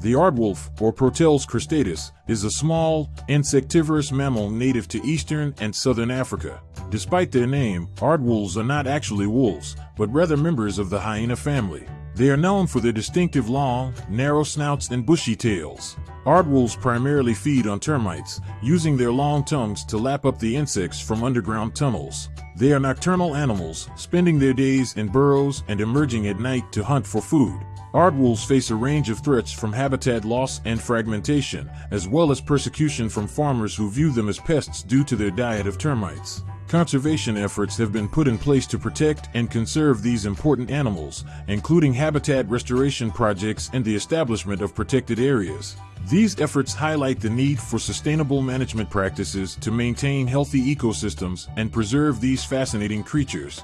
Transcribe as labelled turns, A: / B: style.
A: The aardwolf, or Proteles cristatus, is a small, insectivorous mammal native to eastern and southern Africa. Despite their name, aardwolves are not actually wolves, but rather members of the hyena family. They are known for their distinctive long, narrow snouts and bushy tails. Aardwolves primarily feed on termites, using their long tongues to lap up the insects from underground tunnels. They are nocturnal animals, spending their days in burrows and emerging at night to hunt for food. Aardwolves face a range of threats from habitat loss and fragmentation, as well as persecution from farmers who view them as pests due to their diet of termites. Conservation efforts have been put in place to protect and conserve these important animals, including habitat restoration projects and the establishment of protected areas. These efforts highlight the need for sustainable management practices to maintain healthy ecosystems and preserve these fascinating creatures.